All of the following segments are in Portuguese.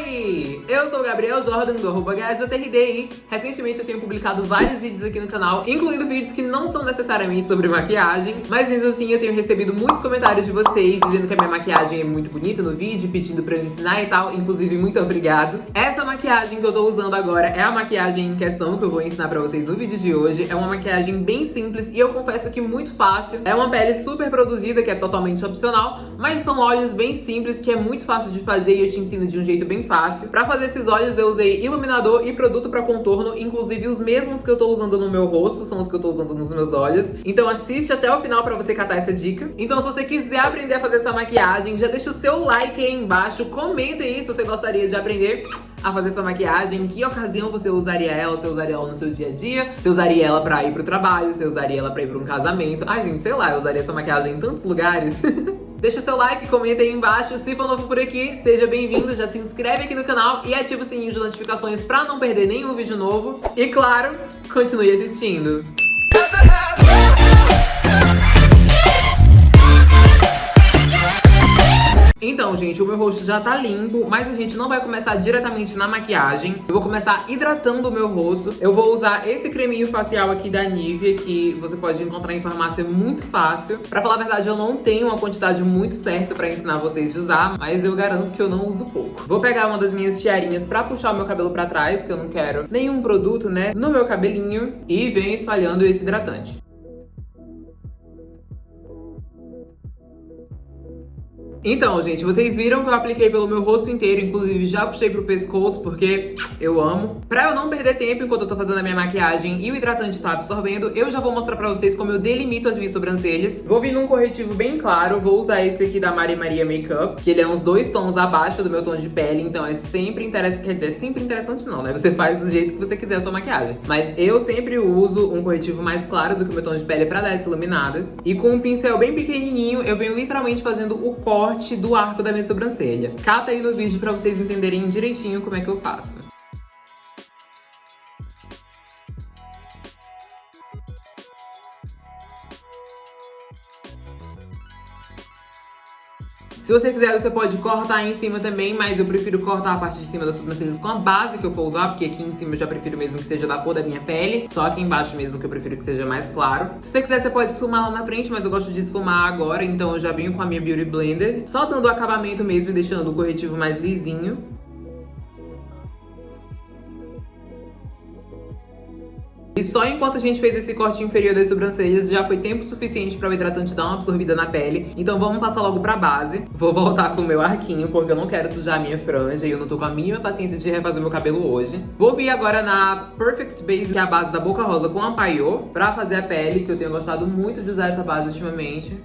Hawaii! Eu sou o Gabriel Jordan do arroba GajoTRD recentemente eu tenho publicado vários vídeos aqui no canal, incluindo vídeos que não são necessariamente sobre maquiagem, mas mesmo assim eu tenho recebido muitos comentários de vocês dizendo que a minha maquiagem é muito bonita no vídeo, pedindo pra eu ensinar e tal, inclusive muito obrigado. Essa maquiagem que eu tô usando agora é a maquiagem em questão que eu vou ensinar pra vocês no vídeo de hoje. É uma maquiagem bem simples e eu confesso que muito fácil. É uma pele super produzida, que é totalmente opcional, mas são olhos bem simples, que é muito fácil de fazer e eu te ensino de um jeito bem fácil. Pra fazer esses olhos eu usei iluminador e produto pra contorno, inclusive os mesmos que eu tô usando no meu rosto, são os que eu tô usando nos meus olhos. Então assiste até o final pra você catar essa dica. Então se você quiser aprender a fazer essa maquiagem, já deixa o seu like aí embaixo, comenta aí se você gostaria de aprender a fazer essa maquiagem, em que ocasião você usaria ela, você usaria ela no seu dia a dia, você usaria ela pra ir pro trabalho, você usaria ela pra ir pra um casamento. Ai, gente, sei lá, eu usaria essa maquiagem em tantos lugares. Deixa seu like, comenta aí embaixo. Se for novo por aqui, seja bem-vindo, já se inscreve aqui no canal e ativa o sininho de notificações pra não perder nenhum vídeo novo. E claro, continue assistindo. Então, gente, o meu rosto já tá limpo, mas a gente não vai começar diretamente na maquiagem. Eu vou começar hidratando o meu rosto. Eu vou usar esse creminho facial aqui da Nivea, que você pode encontrar em farmácia muito fácil. Pra falar a verdade, eu não tenho uma quantidade muito certa pra ensinar vocês a usar, mas eu garanto que eu não uso pouco. Vou pegar uma das minhas tiarinhas pra puxar o meu cabelo pra trás, que eu não quero nenhum produto, né, no meu cabelinho. E venho espalhando esse hidratante. Então, gente, vocês viram que eu apliquei pelo meu rosto inteiro, inclusive já puxei pro pescoço, porque eu amo. Pra eu não perder tempo enquanto eu tô fazendo a minha maquiagem e o hidratante tá absorvendo, eu já vou mostrar pra vocês como eu delimito as minhas sobrancelhas. Vou vir num corretivo bem claro, vou usar esse aqui da Mari Maria Makeup, que ele é uns dois tons abaixo do meu tom de pele, então é sempre interessante, quer dizer, é sempre interessante não, né? Você faz do jeito que você quiser a sua maquiagem. Mas eu sempre uso um corretivo mais claro do que o meu tom de pele pra dar essa iluminada. E com um pincel bem pequenininho, eu venho literalmente fazendo o corte corte do arco da minha sobrancelha. Cata aí no vídeo pra vocês entenderem direitinho como é que eu faço. Se você quiser, você pode cortar em cima também, mas eu prefiro cortar a parte de cima das sobrancelhas com a base que eu for usar, porque aqui em cima eu já prefiro mesmo que seja da cor da minha pele, só aqui embaixo mesmo que eu prefiro que seja mais claro. Se você quiser, você pode esfumar lá na frente, mas eu gosto de esfumar agora, então eu já venho com a minha Beauty Blender, só dando o acabamento mesmo e deixando o corretivo mais lisinho. E só enquanto a gente fez esse corte inferior das sobrancelhas, já foi tempo suficiente para o hidratante dar uma absorvida na pele. Então vamos passar logo pra base. Vou voltar com o meu arquinho, porque eu não quero sujar a minha franja e eu não tô com a mínima paciência de refazer meu cabelo hoje. Vou vir agora na Perfect Base, que é a base da Boca Rosa com a Paiô, pra fazer a pele, que eu tenho gostado muito de usar essa base ultimamente.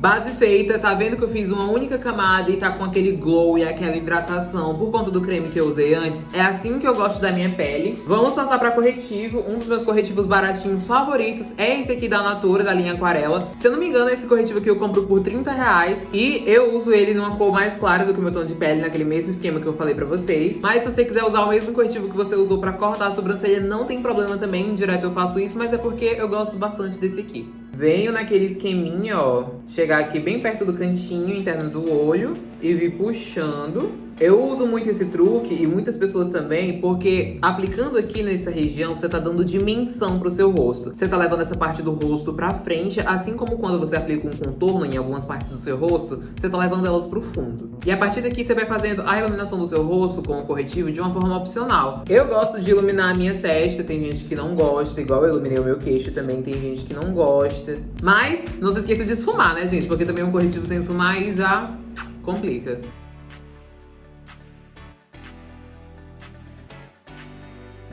Base feita, tá vendo que eu fiz uma única camada e tá com aquele glow e aquela hidratação por conta do creme que eu usei antes? É assim que eu gosto da minha pele. Vamos passar pra corretivo. Um dos meus corretivos baratinhos favoritos é esse aqui da Natura, da linha Aquarela. Se eu não me engano, esse corretivo aqui eu compro por 30 reais. E eu uso ele numa cor mais clara do que o meu tom de pele, naquele mesmo esquema que eu falei pra vocês. Mas se você quiser usar o mesmo corretivo que você usou pra cortar a sobrancelha, não tem problema também. Direto eu faço isso, mas é porque eu gosto bastante desse aqui. Venho naquele esqueminha, ó, chegar aqui bem perto do cantinho interno do olho e vir puxando eu uso muito esse truque e muitas pessoas também, porque aplicando aqui nessa região, você tá dando dimensão pro seu rosto. Você tá levando essa parte do rosto pra frente, assim como quando você aplica um contorno em algumas partes do seu rosto, você tá levando elas pro fundo. E a partir daqui você vai fazendo a iluminação do seu rosto com o corretivo de uma forma opcional. Eu gosto de iluminar a minha testa, tem gente que não gosta, igual eu iluminei o meu queixo também, tem gente que não gosta. Mas não se esqueça de esfumar, né, gente? Porque também um corretivo sem esfumar aí já complica.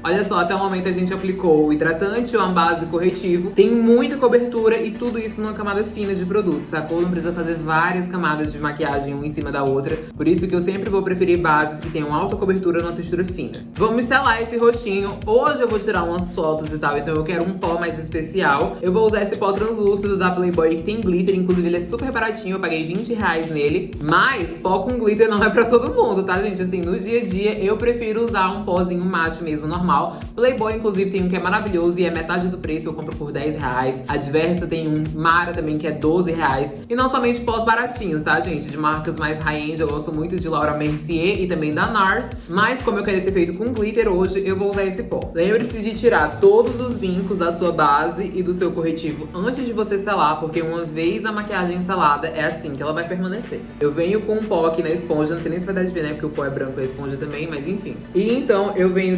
Olha só, até o momento a gente aplicou o hidratante, uma base corretivo. Tem muita cobertura e tudo isso numa camada fina de produto, sacou? Não precisa fazer várias camadas de maquiagem uma em cima da outra. Por isso que eu sempre vou preferir bases que tenham alta cobertura numa textura fina. Vamos selar esse rostinho. Hoje eu vou tirar umas fotos e tal, então eu quero um pó mais especial. Eu vou usar esse pó translúcido da Playboy que tem glitter, inclusive ele é super baratinho, eu paguei 20 reais nele. Mas pó com glitter não é pra todo mundo, tá, gente? Assim, no dia a dia eu prefiro usar um pózinho mate mesmo, normal canal. Playboy, inclusive, tem um que é maravilhoso e é metade do preço, eu compro por 10 reais. A Diversa tem um Mara também, que é 12 reais. E não somente pós baratinhos, tá, gente? De marcas mais high-end, eu gosto muito de Laura Mercier e também da NARS. Mas como eu quero ser feito com glitter hoje, eu vou usar esse pó. Lembre-se de tirar todos os vincos da sua base e do seu corretivo antes de você selar, porque uma vez a maquiagem selada, é assim que ela vai permanecer. Eu venho com um pó aqui na esponja, não sei nem se vai dar de ver, né? Porque o pó é branco e a esponja também, mas enfim. E então eu venho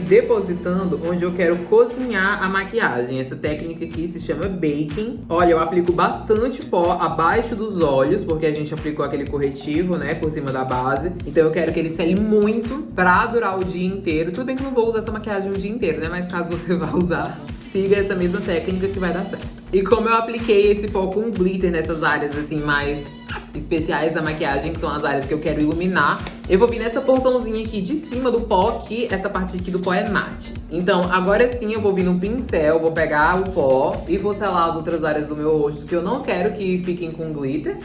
onde eu quero cozinhar a maquiagem. Essa técnica aqui se chama baking. Olha, eu aplico bastante pó abaixo dos olhos, porque a gente aplicou aquele corretivo, né, por cima da base. Então eu quero que ele sele muito pra durar o dia inteiro. Tudo bem que não vou usar essa maquiagem o dia inteiro, né? Mas caso você vá usar, siga essa mesma técnica que vai dar certo. E como eu apliquei esse pó com glitter nessas áreas assim mais especiais da maquiagem, que são as áreas que eu quero iluminar, eu vou vir nessa porçãozinha aqui de cima do pó, que essa parte aqui do pó é mate. Então, agora sim eu vou vir no pincel, vou pegar o pó e vou selar as outras áreas do meu rosto que eu não quero que fiquem com glitter.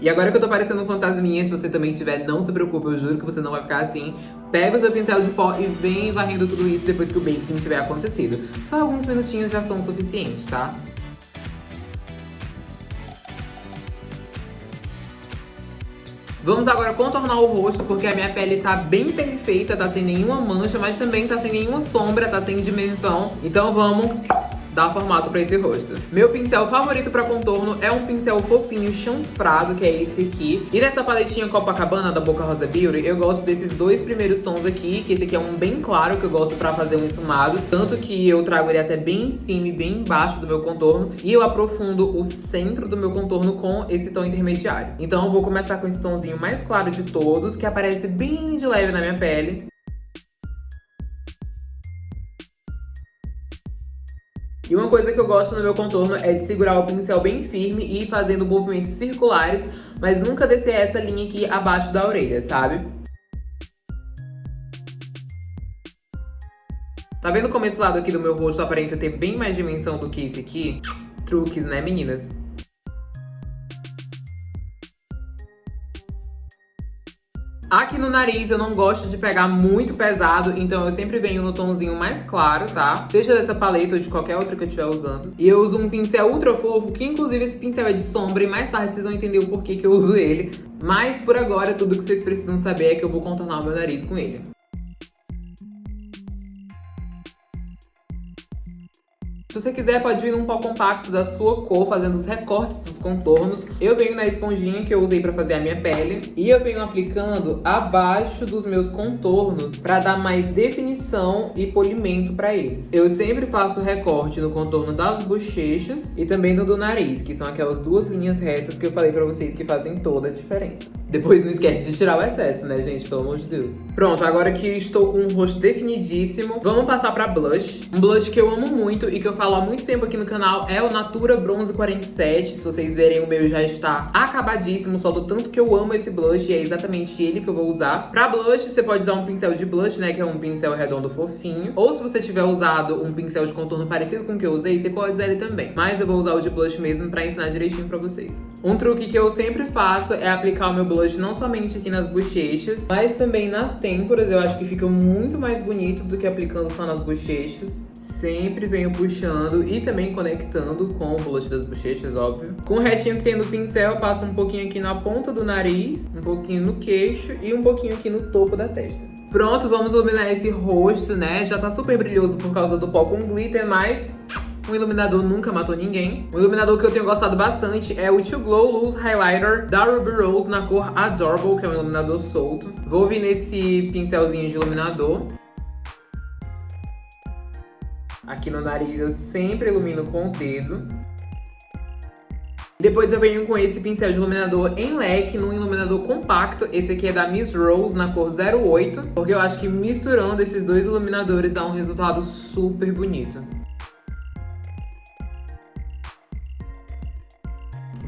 E agora que eu tô parecendo um fantasminha, se você também tiver, não se preocupe, eu juro que você não vai ficar assim. Pega o seu pincel de pó e vem varrendo tudo isso depois que o baking tiver acontecido. Só alguns minutinhos já são suficientes, tá? Vamos agora contornar o rosto, porque a minha pele tá bem perfeita, tá sem nenhuma mancha, mas também tá sem nenhuma sombra, tá sem dimensão. Então vamos dar formato pra esse rosto. Meu pincel favorito pra contorno é um pincel fofinho chanfrado, que é esse aqui. E nessa paletinha Copacabana da Boca Rosa Beauty, eu gosto desses dois primeiros tons aqui, que esse aqui é um bem claro, que eu gosto pra fazer um esfumado. Tanto que eu trago ele até bem em cima e bem embaixo do meu contorno. E eu aprofundo o centro do meu contorno com esse tom intermediário. Então eu vou começar com esse tomzinho mais claro de todos, que aparece bem de leve na minha pele. E uma coisa que eu gosto no meu contorno é de segurar o pincel bem firme e ir fazendo movimentos circulares, mas nunca descer essa linha aqui abaixo da orelha, sabe? Tá vendo como esse lado aqui do meu rosto aparenta ter bem mais dimensão do que esse aqui? Truques, né, meninas? Aqui no nariz eu não gosto de pegar muito pesado, então eu sempre venho no tomzinho mais claro, tá? Seja dessa paleta ou de qualquer outra que eu estiver usando. E eu uso um pincel ultra fofo, que inclusive esse pincel é de sombra, e mais tarde vocês vão entender o porquê que eu uso ele. Mas por agora, tudo que vocês precisam saber é que eu vou contornar o meu nariz com ele. Se você quiser, pode vir num pó compacto da sua cor, fazendo os recortes dos contornos. Eu venho na esponjinha que eu usei pra fazer a minha pele. E eu venho aplicando abaixo dos meus contornos pra dar mais definição e polimento pra eles. Eu sempre faço recorte no contorno das bochechas e também no do nariz, que são aquelas duas linhas retas que eu falei pra vocês que fazem toda a diferença. Depois não esquece de tirar o excesso, né, gente? Pelo amor de Deus. Pronto, agora que estou com o rosto definidíssimo, vamos passar pra blush. Um blush que eu amo muito e que eu falo há muito tempo aqui no canal é o Natura Bronze 47. Se vocês verem, o meu já está acabadíssimo, só do tanto que eu amo esse blush e é exatamente ele que eu vou usar. Pra blush, você pode usar um pincel de blush, né, que é um pincel redondo fofinho. Ou se você tiver usado um pincel de contorno parecido com o que eu usei, você pode usar ele também. Mas eu vou usar o de blush mesmo pra ensinar direitinho pra vocês. Um truque que eu sempre faço é aplicar o meu blush blush não somente aqui nas bochechas, mas também nas têmporas. Eu acho que fica muito mais bonito do que aplicando só nas bochechas. Sempre venho puxando e também conectando com o blush das bochechas, óbvio. Com o restinho que tem no pincel, eu passo um pouquinho aqui na ponta do nariz, um pouquinho no queixo e um pouquinho aqui no topo da testa. Pronto, vamos iluminar esse rosto, né? Já tá super brilhoso por causa do pó com glitter, mas um iluminador nunca matou ninguém. Um iluminador que eu tenho gostado bastante é o To Glow Loose Highlighter da Ruby Rose na cor Adorable, que é um iluminador solto. Vou vir nesse pincelzinho de iluminador. Aqui no nariz eu sempre ilumino com o dedo. Depois eu venho com esse pincel de iluminador em leque, num iluminador compacto. Esse aqui é da Miss Rose, na cor 08. Porque eu acho que misturando esses dois iluminadores dá um resultado super bonito.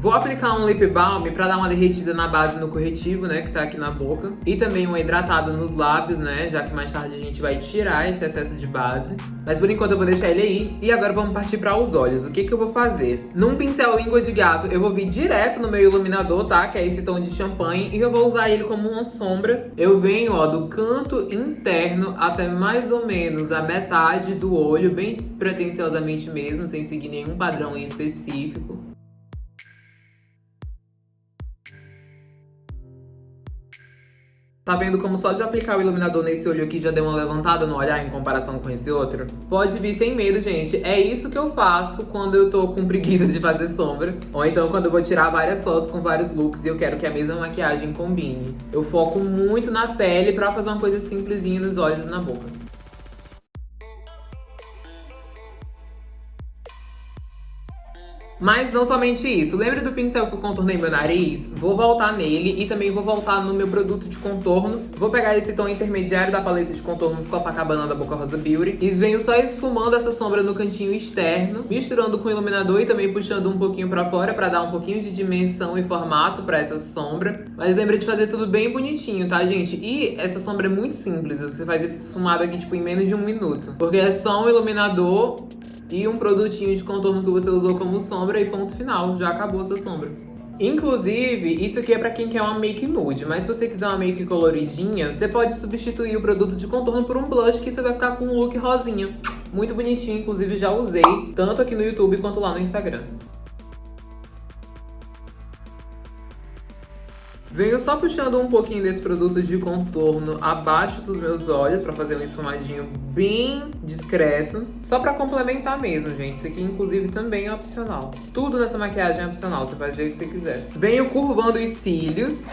Vou aplicar um lip balm pra dar uma derretida na base no corretivo, né, que tá aqui na boca. E também um hidratado nos lábios, né, já que mais tarde a gente vai tirar esse excesso de base. Mas por enquanto eu vou deixar ele aí. E agora vamos partir para os olhos. O que que eu vou fazer? Num pincel língua de gato, eu vou vir direto no meu iluminador, tá? Que é esse tom de champanhe. E eu vou usar ele como uma sombra. Eu venho, ó, do canto interno até mais ou menos a metade do olho, bem pretensiosamente mesmo, sem seguir nenhum padrão em específico. Tá vendo como só de aplicar o iluminador nesse olho aqui já deu uma levantada no olhar em comparação com esse outro? Pode vir sem medo, gente. É isso que eu faço quando eu tô com preguiça de fazer sombra. Ou então quando eu vou tirar várias fotos com vários looks e eu quero que a mesma maquiagem combine. Eu foco muito na pele pra fazer uma coisa simplesinha nos olhos e na boca. Mas não somente isso. Lembra do pincel que eu contornei meu nariz? Vou voltar nele e também vou voltar no meu produto de contorno. Vou pegar esse tom intermediário da paleta de contornos Copacabana da Boca Rosa Beauty e venho só esfumando essa sombra no cantinho externo, misturando com o iluminador e também puxando um pouquinho pra fora pra dar um pouquinho de dimensão e formato pra essa sombra. Mas lembra de fazer tudo bem bonitinho, tá, gente? E essa sombra é muito simples. Você faz esse esfumado aqui, tipo, em menos de um minuto. Porque é só um iluminador e um produtinho de contorno que você usou como sombra e ponto final, já acabou a sua sombra. Inclusive, isso aqui é pra quem quer uma make nude, mas se você quiser uma make coloridinha, você pode substituir o produto de contorno por um blush que você vai ficar com um look rosinha. Muito bonitinho, inclusive já usei, tanto aqui no YouTube quanto lá no Instagram. Venho só puxando um pouquinho desse produto de contorno abaixo dos meus olhos pra fazer um esfumadinho bem discreto. Só pra complementar mesmo, gente. Isso aqui, inclusive, também é opcional. Tudo nessa maquiagem é opcional, você faz do jeito que você quiser. Venho curvando os cílios.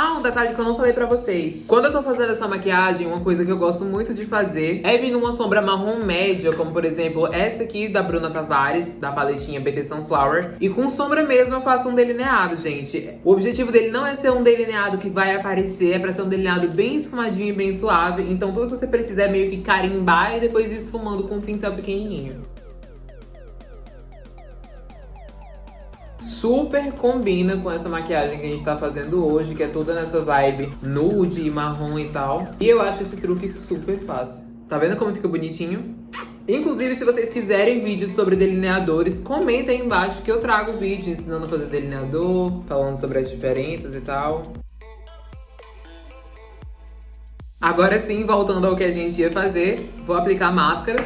Ah, um detalhe que eu não falei pra vocês. Quando eu tô fazendo essa maquiagem, uma coisa que eu gosto muito de fazer é vir numa sombra marrom média, como por exemplo essa aqui da Bruna Tavares, da paletinha BT Sunflower. E com sombra mesmo eu faço um delineado, gente. O objetivo dele não é ser um delineado que vai aparecer, é pra ser um delineado bem esfumadinho e bem suave. Então tudo que você precisa é meio que carimbar e depois ir esfumando com um pincel pequenininho. Super combina com essa maquiagem que a gente tá fazendo hoje, que é toda nessa vibe nude e marrom e tal. E eu acho esse truque super fácil. Tá vendo como fica bonitinho? Inclusive, se vocês quiserem vídeos sobre delineadores, comenta aí embaixo que eu trago vídeo ensinando a fazer delineador, falando sobre as diferenças e tal. Agora sim, voltando ao que a gente ia fazer, vou aplicar máscara.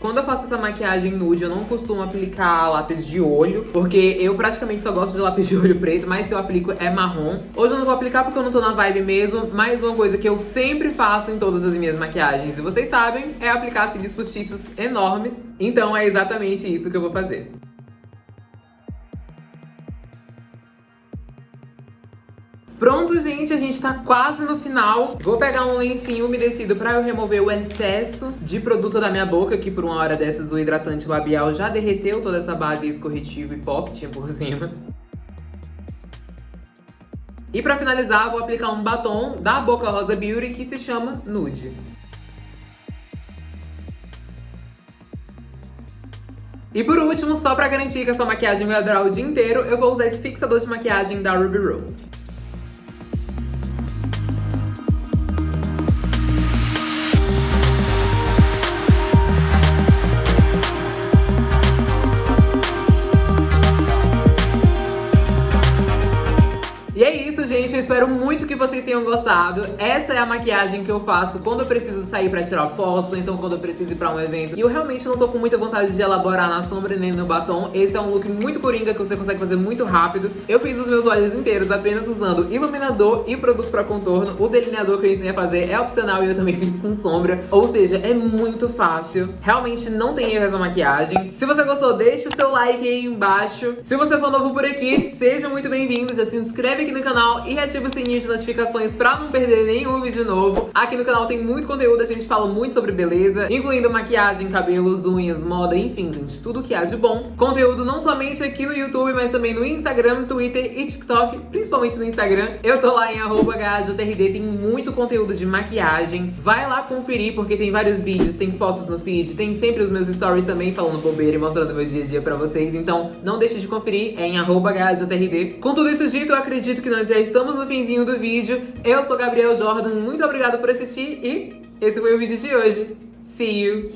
Quando eu faço essa maquiagem nude, eu não costumo aplicar lápis de olho, porque eu praticamente só gosto de lápis de olho preto, mas se eu aplico é marrom. Hoje eu não vou aplicar porque eu não tô na vibe mesmo, mas uma coisa que eu sempre faço em todas as minhas maquiagens, e vocês sabem, é aplicar cílios postiços enormes. Então é exatamente isso que eu vou fazer. Pronto, gente, a gente tá quase no final. Vou pegar um lencinho umedecido pra eu remover o excesso de produto da minha boca, que por uma hora dessas o hidratante labial já derreteu toda essa base escorretivo e pó que tinha por cima. E pra finalizar, vou aplicar um batom da Boca Rosa Beauty que se chama Nude. E por último, só pra garantir que a sua maquiagem vai durar o dia inteiro, eu vou usar esse fixador de maquiagem da Ruby Rose. Tenham gostado. Essa é a maquiagem que eu faço quando eu preciso sair pra tirar fotos, ou então quando eu preciso ir pra um evento. E eu realmente não tô com muita vontade de elaborar na sombra nem no batom. Esse é um look muito coringa que você consegue fazer muito rápido. Eu fiz os meus olhos inteiros apenas usando iluminador e produto pra contorno. O delineador que eu ensinei a fazer é opcional e eu também fiz com sombra. Ou seja, é muito fácil. Realmente não tem erro essa maquiagem. Se você gostou, deixa o seu like aí embaixo. Se você for novo por aqui, seja muito bem-vindo. Já se inscreve aqui no canal e ativa o sininho de notificações pra não perder nenhum vídeo novo. Aqui no canal tem muito conteúdo, a gente fala muito sobre beleza, incluindo maquiagem, cabelos, unhas, moda, enfim, gente, tudo que há de bom. Conteúdo não somente aqui no YouTube, mas também no Instagram, Twitter e TikTok, principalmente no Instagram. Eu tô lá em arroba tem muito conteúdo de maquiagem. Vai lá conferir, porque tem vários vídeos, tem fotos no feed, tem sempre os meus stories também falando bobeira e mostrando meu dia a dia pra vocês. Então não deixe de conferir, é em arroba Com tudo isso dito, eu acredito que nós já estamos no finzinho do vídeo. Eu sou Gabriel Jordan, muito obrigada por assistir e esse foi o vídeo de hoje. See you!